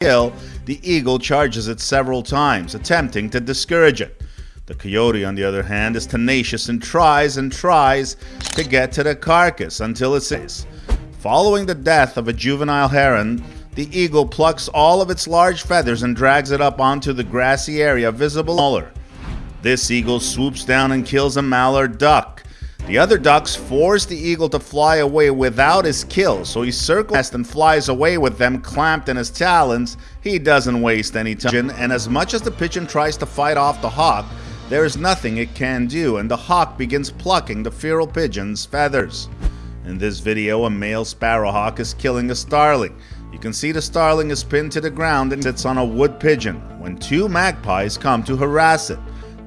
kill, the eagle charges it several times, attempting to discourage it. The coyote, on the other hand, is tenacious and tries and tries to get to the carcass until it says. Following the death of a juvenile heron, the eagle plucks all of its large feathers and drags it up onto the grassy area visible. This eagle swoops down and kills a mallard duck. The other ducks force the eagle to fly away without his kill, so he circles and flies away with them clamped in his talons. He doesn't waste any time, and as much as the pigeon tries to fight off the hawk, there is nothing it can do, and the hawk begins plucking the feral pigeon's feathers. In this video, a male sparrowhawk is killing a starling. You can see the starling is pinned to the ground and sits on a wood pigeon when two magpies come to harass it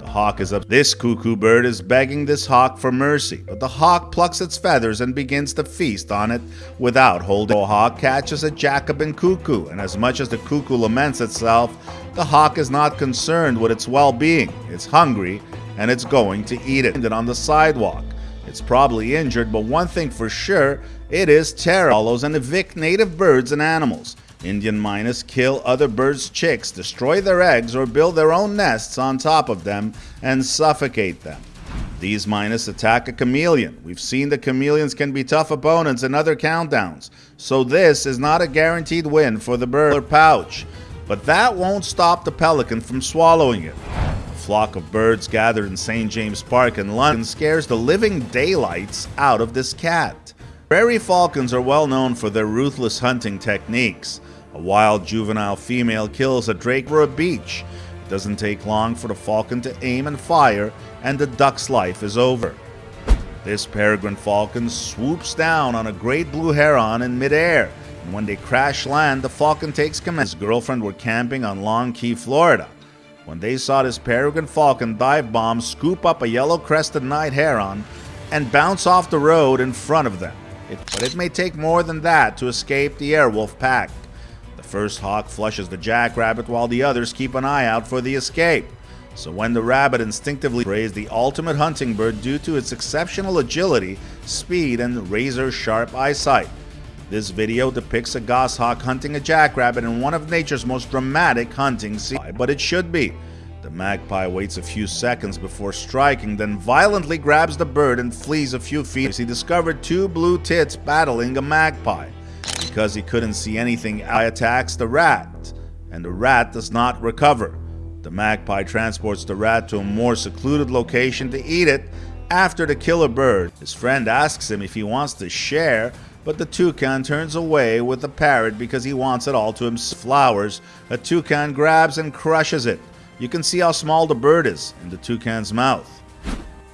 hawk is up. This cuckoo bird is begging this hawk for mercy, but the hawk plucks its feathers and begins to feast on it without holding. The hawk catches a Jacobin cuckoo, and as much as the cuckoo laments itself, the hawk is not concerned with its well-being. It's hungry, and it's going to eat it. And on the sidewalk. It's probably injured, but one thing for sure, it is terror follows and evict native birds and animals. Indian mynas kill other birds' chicks, destroy their eggs, or build their own nests on top of them and suffocate them. These mynas attack a chameleon. We've seen that chameleons can be tough opponents in other countdowns, so this is not a guaranteed win for the bird or pouch. But that won't stop the pelican from swallowing it. A flock of birds gathered in St. James Park in London scares the living daylights out of this cat. Prairie falcons are well known for their ruthless hunting techniques. A wild juvenile female kills a drake for a beach. It doesn't take long for the falcon to aim and fire, and the duck's life is over. This peregrine falcon swoops down on a great blue heron in midair, and when they crash land, the falcon takes command. His girlfriend were camping on Long Key, Florida. When they saw this peregrine falcon dive bomb scoop up a yellow crested night heron and bounce off the road in front of them. It, but it may take more than that to escape the Airwolf pack. The first hawk flushes the jackrabbit while the others keep an eye out for the escape. So when the rabbit instinctively prays the ultimate hunting bird due to its exceptional agility, speed, and razor-sharp eyesight. This video depicts a goshawk hunting a jackrabbit in one of nature's most dramatic hunting scenes, but it should be. The magpie waits a few seconds before striking, then violently grabs the bird and flees a few feet as he discovered two blue tits battling a magpie. Because he couldn't see anything, I attacks the rat, and the rat does not recover. The magpie transports the rat to a more secluded location to eat it after the killer bird. His friend asks him if he wants to share, but the toucan turns away with the parrot because he wants it all to himself. Flowers, a toucan grabs and crushes it. You can see how small the bird is in the toucan's mouth.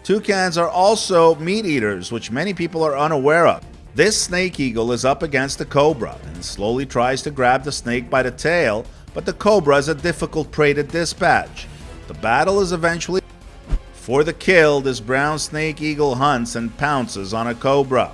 Toucans are also meat eaters, which many people are unaware of. This snake eagle is up against the cobra and slowly tries to grab the snake by the tail, but the cobra is a difficult prey to dispatch. The battle is eventually for the kill, this brown snake eagle hunts and pounces on a cobra.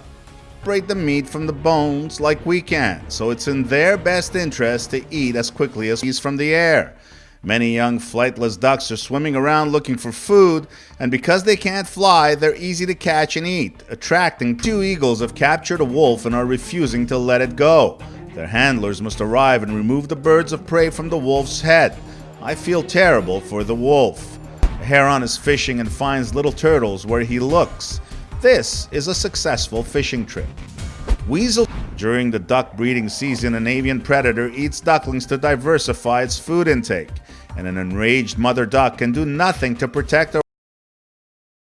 Separate the meat from the bones like we can, so it's in their best interest to eat as quickly as he's from the air. Many young flightless ducks are swimming around looking for food, and because they can't fly, they're easy to catch and eat, attracting two eagles have captured a wolf and are refusing to let it go. Their handlers must arrive and remove the birds of prey from the wolf's head. I feel terrible for the wolf. A heron is fishing and finds little turtles where he looks. This is a successful fishing trip. Weasel During the duck breeding season, an avian predator eats ducklings to diversify its food intake and an enraged mother duck can do nothing to protect her